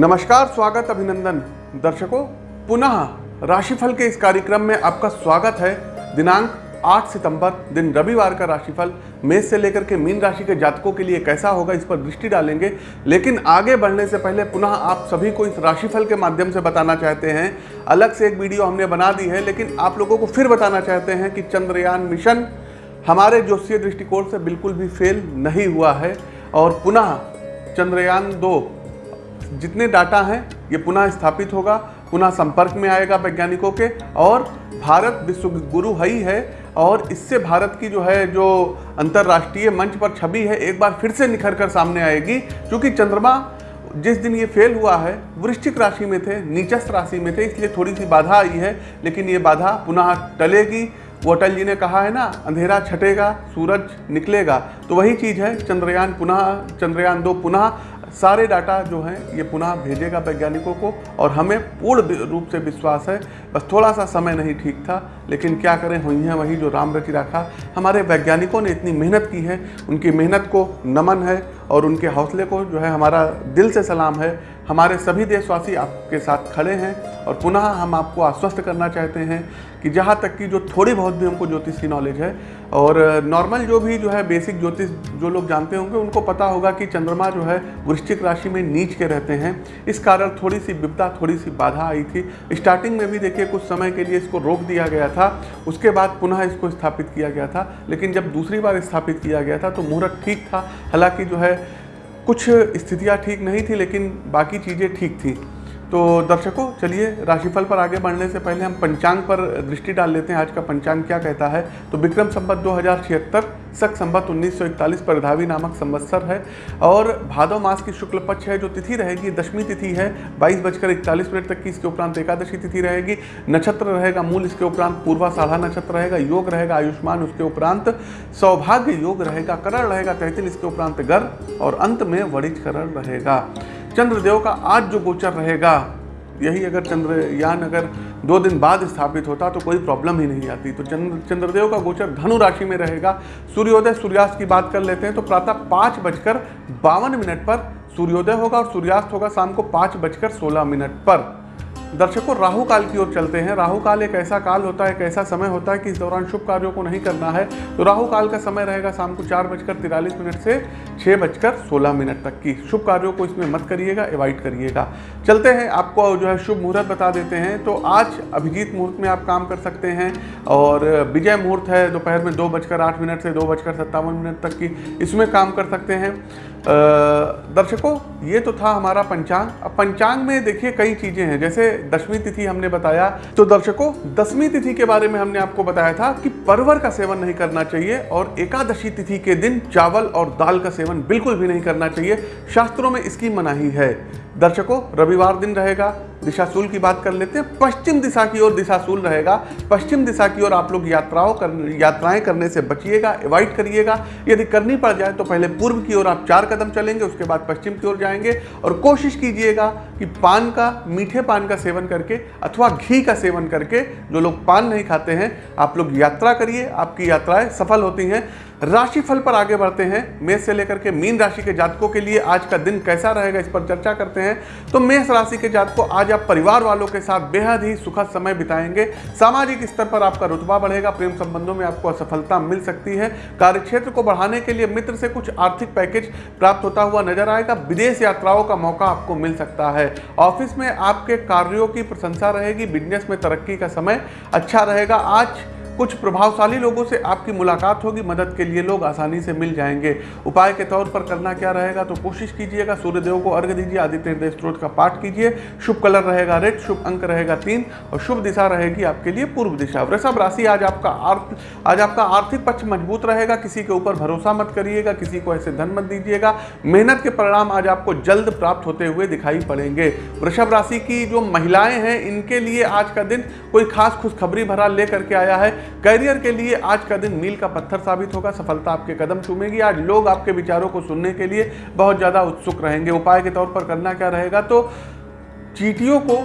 नमस्कार, स्वागत अभिनंदन। दर्शकों, पुनः राशिफल के इस कार्यक्रम में आपका स्वागत है। दिनांक 8 सितंबर, दिन रविवार का राशिफल। मेष से लेकर के मीन राशि के जातकों के लिए कैसा होगा, इस पर दृष्टि डालेंगे। लेकिन आगे बढ़ने से पहले पुनः आप सभी को इस राशिफल के माध्यम से बताना चाहते हैं। अलग से एक वीडियो हमने बना दी है, लेकिन आप लोगों को फिर बताना चाहते हैं कि चंद्रयान मिशन हमारे ज्योतिषीय दृष्टिकोण से बिल्कुल भी फेल नहीं हुआ है। और पुनः चंद्रयान दो जितने डाटा हैं, ये पुनः स्थापित होगा, पुनः संपर्क में आएगा वैज्ञानिकों के, और भारत विश्व गुरु है ही है, और इससे भारत की जो है, जो अंतर्राष्ट्रीय मंच पर छवि है, एक बार फिर से निखर कर सामने आएगी, क्योंकि चंद्रमा जिस दिन ये फेल हुआ है, वृश्चिक राशि में थे, नीचस्थ राशि में थे, इसलिए थोड़ी सी बाधा आई है, लेकिन ये बाधा पुनः टलेगी। वो अटल जी ने कहा है ना, अंधेरा छटेगा, सूरज निकलेगा तो वही चीज़ है, चंद्रयान पुनः, चंद्रयान दो पुनः सारे डाटा जो हैं, ये पुनः भेजेगा वैज्ञानिकों को और हमें पूर्ण रूप से विश्वास है। बस थोड़ा सा समय नहीं ठीक था। लेकिन क्या करें हुई हैं, वही जो राम रची रखा। हमारे वैज्ञानिकों ने इतनी मेहनत की है, उनकी मेहनत को नमन है और उनके हौसले को जो है हमारा दिल से सलाम है। हमारे सभी देशवासी आपके साथ खड़े हैं और पुनः हम आपको आश्वस्त करना चाहते हैं कि जहाँ तक कि जो थोड़ी बहुत भी हमको ज्योतिष की नॉलेज है और नॉर्मल जो भी जो है बेसिक ज्योतिष जो लोग जानते होंगे, उनको पता होगा कि चंद्रमा जो है वृश्चिक राशि में नीच के रहते हैं। इस कारण थोड़ी सी विपदा, थोड़ी सी बाधा आई थी। स्टार्टिंग में भी देखिए, कुछ समय के लिए इसको रोक दिया गया था। उसके बाद पुनः इसको स्थापित किया गया था। लेकिन जब दूसरी बार स्थापित किया गया था तो मुहूर्त ठीक था। हालाँकि जो है, कुछ स्थितियाँ ठीक नहीं थी, लेकिन बाकी चीज़ें ठीक थी। तो दर्शकों, चलिए राशिफल पर आगे बढ़ने से पहले हम पंचांग पर दृष्टि डाल लेते हैं। आज का पंचांग क्या कहता है? तो विक्रम संबत दो हज़ार छिहत्तर, सख संबत इकतालीस, परधावी नामक संवत्सर है। और भादव मास की शुक्ल पक्ष है, जो तिथि रहेगी, दशमी तिथि है। बाईस बजकर इकतालीस मिनट तक की इसके उपरांत एकादशी तिथि रहेगी। नक्षत्र रहेगा मूल, इसके उपरांत पूर्वा साधा नक्षत्र रहेगा। योग रहेगा आयुष्मान, उसके उपरांत सौभाग्य योग रहेगा। करण रहेगा तहतील इसके उपरांत गर और अंत में वणिज करण रहेगा। चंद्रदेव का आज जो गोचर रहेगा, यही अगर चंद्रयान अगर दो दिन बाद स्थापित होता तो कोई प्रॉब्लम ही नहीं आती। तो चंद्र, चंद्रदेव का गोचर धनु राशि में रहेगा। सूर्योदय सूर्यास्त की बात कर लेते हैं तो प्रातः पाँच बजकर बावन मिनट पर सूर्योदय होगा और सूर्यास्त होगा शाम को पाँच बजकर सोलह मिनट पर। दर्शकों, राहु काल की ओर चलते हैं। राहु काल एक ऐसा काल होता है, एक ऐसा समय होता है कि इस दौरान शुभ कार्यों को नहीं करना है। तो राहु काल का समय रहेगा शाम को चार बजकर तिरालीस मिनट से छः बजकर सोलह मिनट तक की। शुभ कार्यों को इसमें मत करिएगा अवॉइड करिएगा। चलते हैं, आपको जो है शुभ मुहूर्त बता देते हैं। तो आज अभिजीत मुहूर्त में आप काम कर सकते हैं और विजय मुहूर्त है दोपहर में दो बजकर आठ मिनट से दो बजकर सत्तावन मिनट तक की। इसमें काम कर सकते हैं। दर्शकों, ये तो था हमारा पंचांग। अब पंचांग में देखिए कई चीज़ें हैं। जैसे दसवीं तिथि हमने बताया। तो दर्शकों, दसवीं तिथि के बारे में हमने आपको बताया था कि परवर का सेवन नहीं करना चाहिए और एकादशी तिथि के दिन चावल और दाल का सेवन बिल्कुल भी नहीं करना चाहिए। शास्त्रों में इसकी मनाही है। दर्शकों रविवार दिन रहेगा। दिशाशूल की बात कर लेते हैं। पश्चिम दिशा की ओर दिशाशूल रहेगा। पश्चिम दिशा की ओर आप लोग यात्राओं कर, यात्राएँ करने से बचिएगा अवॉइड करिएगा। यदि करनी पड़ जाए तो पहले पूर्व की ओर आप चार कदम चलेंगे, उसके बाद पश्चिम की ओर जाएँगे और कोशिश कीजिएगा कि पान का, मीठे पान का सेवन करके अथवा घी का सेवन करके, जो लोग पान नहीं खाते हैं, आप लोग यात्रा करिए। आपकी यात्राएँ सफल होती हैं। राशिफल पर आगे बढ़ते हैं। मेष से लेकर के मीन राशि के जातकों के लिए आज का दिन कैसा रहेगा इस पर चर्चा करते हैं। तो मेष राशि के जातकों आज आप परिवार वालों के साथ बेहद ही सुखद समय बिताएँगे। सामाजिक स्तर पर आपका रुतबा बढ़ेगा, प्रेम संबंधों में आपको असफलता मिल सकती है। कार्यक्षेत्र को बढ़ाने के लिए मित्र से कुछ आर्थिक पैकेज प्राप्त होता हुआ नज़र आएगा। विदेश यात्राओं का मौका आपको मिल सकता है। ऑफ़िस में आपके कार्यों की प्रशंसा रहेगी, बिज़नेस में तरक्की का समय अच्छा रहेगा। आज कुछ प्रभावशाली लोगों से आपकी मुलाकात होगी। मदद के लिए लोग आसानी से मिल जाएँगे। उपाय के तौर पर करना क्या रहेगा तो कोशिश कीजिएगा। सूर्यदेव को अर्घ दीजिए। आदित्य हृदय स्त्रोत का पाठ कीजिए। शुभ कलर रहेगा रेड, शुभ अंक रहेगा तीन और शुभ दिशा रहेगी आपके लिए पूर्व दिशा। वृषभ राशि आज आपका आर्थ, आज आपका आर्थिक पक्ष मज़बूत रहेगा। किसी के ऊपर भरोसा मत करिएगा। किसी को ऐसे धन मत दीजिएगा। मेहनत के परिणाम आज आपको जल्द प्राप्त होते हुए दिखाई पड़ेंगे। वृषभ राशि की जो महिलाएँ हैं, इनके लिए आज का दिन कोई खास खुशखबरी भरा लेकर के आया है। करियर के लिए आज का दिन मील का पत्थर साबित होगा। सफलता आपके कदम चूमेगी। आज लोग आपके विचारों को सुनने के लिए बहुत ज़्यादा उत्सुक रहेंगे। उपाय के तौर पर करना क्या रहेगा? तो चीटियों को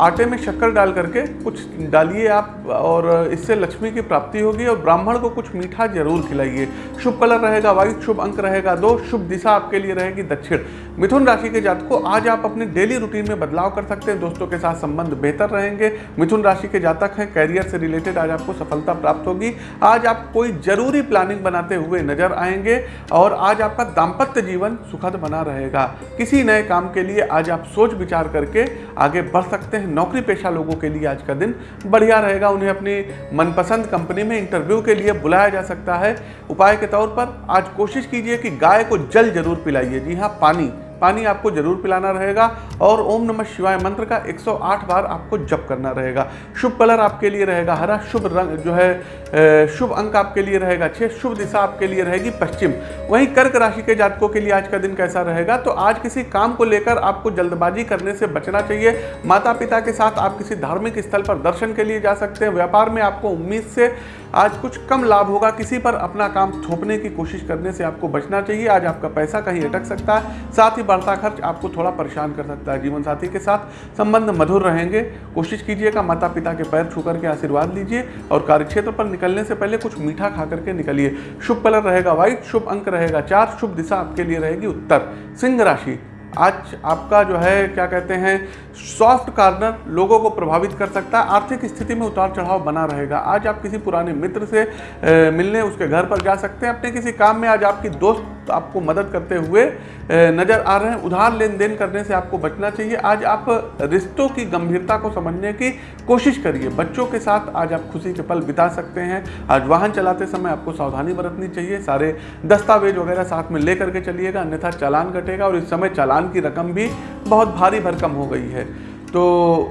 आटे में शक्कर डाल करके कुछ डालिए आप, और इससे लक्ष्मी की प्राप्ति होगी, और ब्राह्मण को कुछ मीठा ज़रूर खिलाइए। शुभ कलर रहेगा वाइट शुभ अंक रहेगा, दो शुभ दिशा आपके लिए रहेगी, दक्षिण। मिथुन राशि के जातकों, आज आप अपने डेली रूटीन में बदलाव कर सकते हैं, दोस्तों के साथ संबंध बेहतर रहेंगे। मिथुन राशि के जातक हैं कैरियर से रिलेटेड आज आपको सफलता प्राप्त होगी। आज आप कोई ज़रूरी प्लानिंग बनाते हुए नज़र आएँगे, और आज आपका दाम्पत्य जीवन सुखद बना रहेगा। किसी नए काम के लिए आज आप सोच विचार करके आगे बढ़ सकते हैं। नौकरी पेशा लोगों के लिए आज का दिन बढ़िया रहेगा। उन्हें अपनी मनपसंद कंपनी में इंटरव्यू के लिए बुलाया जा सकता है। उपाय के तौर पर आज कोशिश कीजिए कि गाय को जल ज़रूर पिलाइए। जी हाँ पानी। पानी आपको ज़रूर पिलाना रहेगा और ओम नमः शिवाय मंत्र का 108 बार आपको जप करना रहेगा। शुभ कलर आपके लिए रहेगा हरा, शुभ रंग जो है शुभ अंक आपके लिए रहेगा छः शुभ दिशा आपके लिए रहेगी पश्चिम। वहीं कर्क राशि के जातकों के लिए आज का दिन कैसा रहेगा? तो आज किसी काम को लेकर आपको जल्दबाजी करने से बचना चाहिए। माता पिता के साथ आप किसी धार्मिक स्थल पर दर्शन के लिए जा सकते हैं। व्यापार में आपको उम्मीद से आज कुछ कम लाभ होगा। किसी पर अपना काम थोपने की कोशिश करने से आपको बचना चाहिए। आज आपका पैसा कहीं अटक सकता है। साथ ही बढ़ता खर्च आपको थोड़ा परेशान कर सकता है जीवन साथी के साथ। संबंध मधुर रहेंगे। कोशिश कीजिएगा माता पिता के पैर छू करके आशीर्वाद लीजिए और कार्यक्षेत्र पर निकलने से पहले कुछ मीठा खा करके निकलिए। शुभ कलर रहेगा व्हाइट शुभ अंक रहेगा चार, शुभ दिशा आपके लिए रहेगी उत्तर। सिंह राशि आज आपका जो है क्या कहते हैं सॉफ्ट कार्नर लोगों को प्रभावित कर सकता है आर्थिक स्थिति में उतार चढ़ाव बना रहेगा। आज आप किसी पुराने मित्र से ए, मिलने उसके घर पर जा सकते हैं। अपने किसी काम में आज आपकी दोस्त आपको मदद करते हुए नज़र आ रहे हैं। उधार लेन देन करने से आपको बचना चाहिए। आज आप रिश्तों की गंभीरता को समझने की कोशिश करिए। बच्चों के साथ आज आप खुशी के पल बिता सकते हैं। आज वाहन चलाते समय आपको सावधानी बरतनी चाहिए। सारे दस्तावेज़ वगैरह साथ में लेकर के चलिएगा अन्यथा चालान कटेगा और इस समय चालान की रकम भी बहुत भारी भरकम हो गई है। तो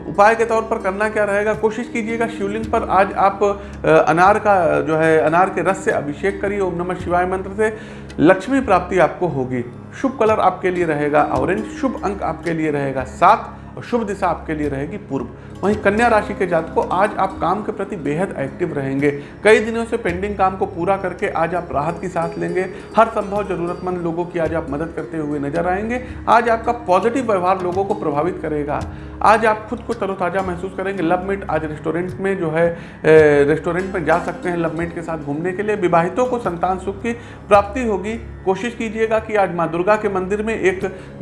उपाय के तौर पर करना क्या रहेगा? कोशिश कीजिएगा शिवलिंग पर। आज आप अनार का, जो है, अनार के रस से अभिषेक करिए, ओम नमः शिवाय मंत्र से। लक्ष्मी प्राप्ति आपको होगी। शुभ कलर आपके लिए रहेगा, ऑरेंज। शुभ अंक आपके लिए रहेगा सात। और शुभ दिशा आपके लिए रहेगी, पूर्व। वहीं कन्या राशि के जात को आज आप काम के प्रति बेहद एक्टिव रहेंगे। कई दिनों से पेंडिंग काम को पूरा करके आज आप राहत की सांस लेंगे। हर संभव जरूरतमंद लोगों की आज आप मदद करते हुए नज़र आएँगे। आज आपका पॉजिटिव व्यवहार लोगों को प्रभावित करेगा। आज आप खुद को तरोताज़ा महसूस करेंगे। लव मेट आज रेस्टोरेंट में जो है रेस्टोरेंट में जा सकते हैं लव मेट के साथ घूमने के लिए। विवाहितों को संतान सुख की प्राप्ति होगी। कोशिश कीजिएगा कि आज माँ दुर्गा के मंदिर में एक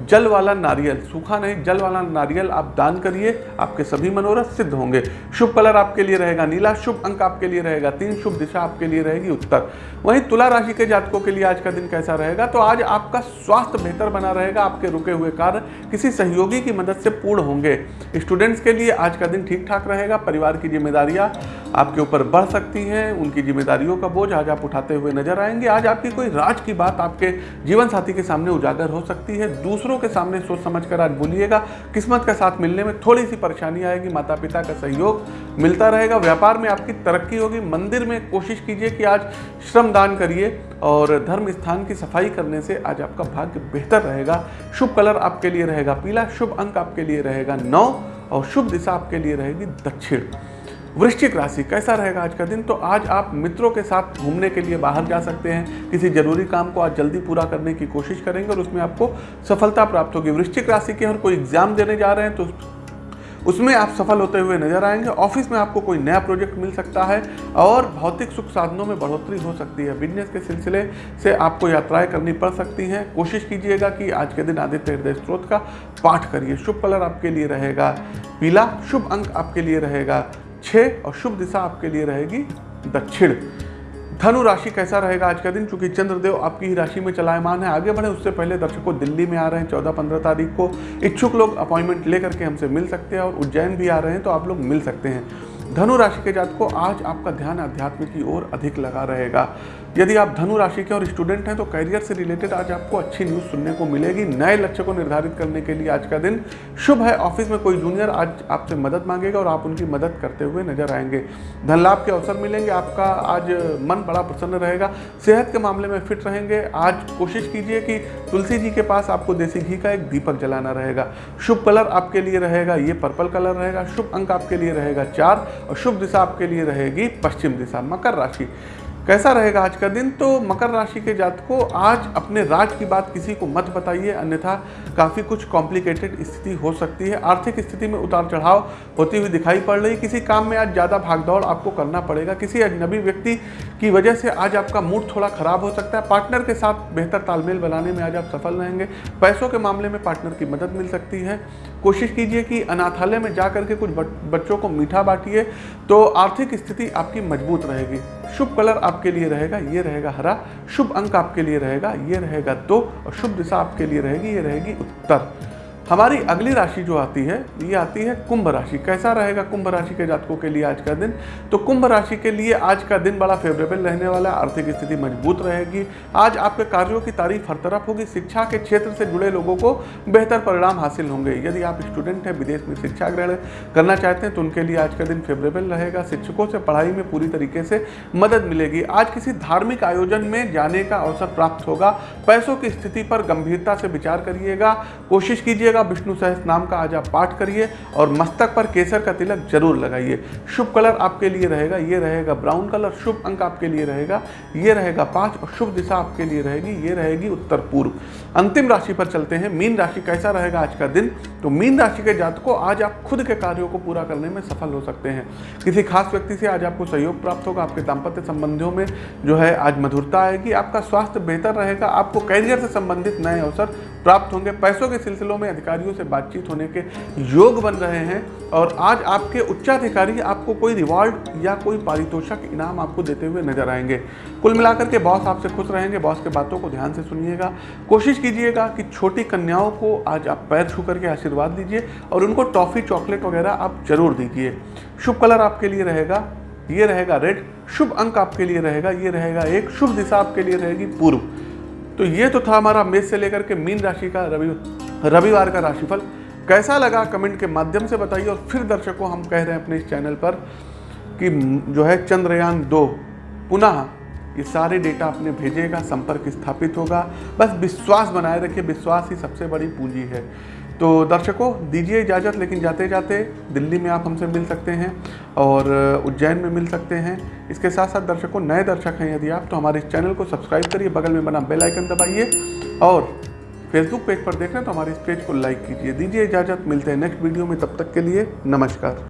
जल वाला नारियल, सूखा नहीं, जल वाला नारियल आप दान करिए, आपके सभी मनोरथ सिद्ध होंगे। शुभ कलर आपके लिए रहेगा नीला, शुभ अंक आपके लिए रहेगा तीन, शुभ दिशा आपके लिए रहेगी उत्तर। वहीं तुला राशि के जातकों के लिए आज का दिन कैसा रहेगा? तो आज आपका स्वास्थ्य बेहतर बना रहेगा, आपके रुके हुए कार्य किसी सहयोगी की मदद से पूर्ण होंगे। स्टूडेंट्स के लिए आज का दिन ठीक ठाक रहेगा परिवार की जिम्मेदारियाँ आपके ऊपर बढ़ सकती है, उनकी जिम्मेदारियों का बोझ आज आप उठाते हुए नज़र आएँगे। आज आपकी कोई राज की बात आपके जीवन साथी के सामने उजागर हो सकती है। दूसरों के सामने सोच समझ कर आज बोलिएगा, किस्मत का साथ मिलने में थोड़ी सी परेशानी आएगी माता पिता का सहयोग मिलता रहेगा, व्यापार में आपकी तरक्की होगी। मंदिर में कोशिश कीजिए कि आज श्रम दान करिए और धर्म स्थान की सफ़ाई करने से आज आपका भाग्य बेहतर रहेगा। शुभ कलर आपके लिए रहेगा, पीला शुभ अंक आपके लिए रहेगा नौ और शुभ दिशा आपके लिए रहेगी दक्षिण। वृश्चिक राशि, कैसा रहेगा आज का दिन? तो आज आप मित्रों के साथ घूमने के लिए बाहर जा सकते हैं। किसी ज़रूरी काम को आज जल्दी पूरा करने की कोशिश करेंगे और उसमें आपको सफलता प्राप्त होगी। वृश्चिक राशि के हर कोई एग्ज़ाम देने जा रहे हैं तो उसमें आप सफल होते हुए नज़र आएँगे। ऑफ़िस में आपको कोई नया प्रोजेक्ट मिल सकता है और भौतिक सुख साधनों में बढ़ोतरी हो सकती है। बिज़नेस के सिलसिले से आपको यात्राएँ करनी पड़ सकती हैं। कोशिश कीजिएगा कि आज के दिन आदित्य हृदय स्त्रोत का पाठ करिए। शुभ कलर आपके लिए रहेगा, पीला शुभ अंक आपके लिए रहेगा। छः और शुभ दिशा आपके लिए रहेगी दक्षिण। धनु राशि कैसा रहेगा आज का दिन? चूँकि चंद्रदेव आपकी ही राशि में चलायमान है। आगे बढ़े, उससे पहले दर्शकों दिल्ली में आ रहे हैं। चौदह पंद्रह तारीख को इच्छुक लोग अपॉइंटमेंट लेकर के हमसे मिल सकते हैं और उज्जैन भी आ रहे हैं तो आप लोग मिल सकते हैं। धनु राशि के जात को आज आपका ध्यान अध्यात्म की ओर अधिक लगा रहेगा। यदि आप धनु राशि के और स्टूडेंट हैं तो करियर से रिलेटेड आज आपको अच्छी न्यूज़ सुनने को मिलेगी। नए लक्ष्य को निर्धारित करने के लिए आज का दिन शुभ है। ऑफ़िस में कोई जूनियर आज आपसे मदद मांगेगा और आप उनकी मदद करते हुए नज़र आएँगे। धन लाभ के अवसर मिलेंगे, आपका आज मन बड़ा प्रसन्न रहेगा। सेहत के मामले में फिट रहेंगे। आज कोशिश कीजिए कि तुलसी जी के पास आपको देसी घी का एक दीपक जलाना रहेगा। शुभ कलर आपके लिए रहेगा, ये पर्पल कलर रहेगा। शुभ अंक आपके लिए रहेगा चार और शुभ दिशा आपके लिए रहेगी पश्चिम दिशा मकर राशि। कैसा रहेगा आज का दिन? तो मकर राशि के जातकों, आज अपने राज की बात किसी को मत बताइए, अन्यथा काफ़ी कुछ कॉम्प्लिकेटेड स्थिति हो सकती है। आर्थिक स्थिति में उतार चढ़ाव होती हुई दिखाई पड़ रही किसी काम में आज ज़्यादा भागदौड़ आपको करना पड़ेगा। किसी अजनबी व्यक्ति की वजह से आज आपका मूड थोड़ा खराब हो सकता है। पार्टनर के साथ बेहतर तालमेल बनाने में आज आप सफल रहेंगे। पैसों के मामले में पार्टनर की मदद मिल सकती है। कोशिश कीजिए कि अनाथालय में जा करके कुछ बच्चों को मीठा बांटिए तो आर्थिक स्थिति आपकी मज़बूत रहेगी। शुभ कलर आपके लिए रहेगा, ये रहेगा हरा, शुभ अंक आपके लिए रहेगा, ये रहेगा दो, और शुभ दिशा आपके लिए रहेगी, ये रहेगी उत्तर। हमारी अगली राशि जो आती है, ये आती है कुंभ राशि। कैसा रहेगा कुंभ राशि के जातकों के लिए आज का दिन? तो कुंभ राशि के लिए आज का दिन बड़ा फेवरेबल रहने वाला है, आर्थिक स्थिति मज़बूत रहेगी। आज आपके कार्यों की तारीफ़ हर तरफ़ होगी। शिक्षा के क्षेत्र से जुड़े लोगों को बेहतर परिणाम हासिल होंगे। यदि आप स्टूडेंट हैं, विदेश में शिक्षा ग्रहण करना चाहते हैं तो उनके लिए आज का दिन फेवरेबल रहेगा। शिक्षकों से पढ़ाई में पूरी तरीके से मदद मिलेगी। आज किसी धार्मिक आयोजन में जाने का अवसर प्राप्त होगा। पैसों की स्थिति पर गंभीरता से विचार करिएगा। कोशिश कीजिएगा रहेगा विष्णु सहस नाम का आज आप पाठ करिए और मस्तक पर केसर का तिलक ज़रूर लगाइए। शुभ कलर आपके लिए रहेगा, ये रहेगा ब्राउन कलर, शुभ अंक आपके लिए रहेगा, ये रहेगा पाँच और शुभ दिशा आपके लिए रहेगी, ये रहेगी उत्तर पूर्व। अंतिम राशि पर चलते हैं। मीन राशि कैसा रहेगा आज का दिन? तो मीन राशि के जातकों, आज आप खुद के कार्यों को पूरा करने में सफल हो सकते हैं। किसी खास व्यक्ति से आज आपको सहयोग प्राप्त होगा, आपके दाम्पत्य संबंधियों में जो है आज मधुरता आएगी, आपका स्वास्थ्य बेहतर रहेगा, आपको कैरियर से संबंधित नए अवसर प्राप्त होंगे। पैसों के सिलसिलों में अधिकारियों से बातचीत होने के योग बन रहे हैं और आज आपके उच्चाधिकारी आपको कोई रिवॉर्ड या कोई पारितोषक इनाम आपको देते हुए नज़र आएँगे। कुल मिलाकर के बॉस आपसे खुश रहेंगे। बॉस के बातों को ध्यान से सुनिएगा। कोशिश कीजिएगा कि छोटी कन्याओं को आज आप पैर छू करके आशीर्वाद दीजिए और उनको टॉफ़ी, चॉकलेट वगैरह आप ज़रूर दीजिए। शुभ कलर आपके लिए रहेगा। ये रहेगा रेड। शुभ अंक आपके लिए रहेगा। ये रहेगा एक। शुभ दिशा आपके लिए रहेगी पूर्व। तो ये तो था हमारा मेष से लेकर के मीन राशि का रवि, रविवार का राशिफल। कैसा लगा कमेंट के माध्यम से बताइए और फिर दर्शकों हम कह रहे हैं अपने इस चैनल पर कि जो है चंद्रयान दो, पुनः ये सारे डेटा अपने भेजेगा, संपर्क स्थापित होगा। बस विश्वास बनाए रखिए, विश्वास ही सबसे बड़ी पूंजी है। तो दर्शकों, दीजिए इजाज़त, लेकिन जाते जाते दिल्ली में आप हमसे मिल सकते हैं और उज्जैन में मिल सकते हैं। इसके साथ साथ दर्शकों, नए दर्शक हैं यदि आप तो हमारे इस चैनल को सब्सक्राइब करिए, बगल में बना बेल आइकन दबाइए और फेसबुक पेज पर देख रहे हैं तो हमारे इस पेज को लाइक कीजिए। दीजिए इजाज़त, मिलते हैं नेक्स्ट वीडियो में, तब तक के लिए नमस्कार।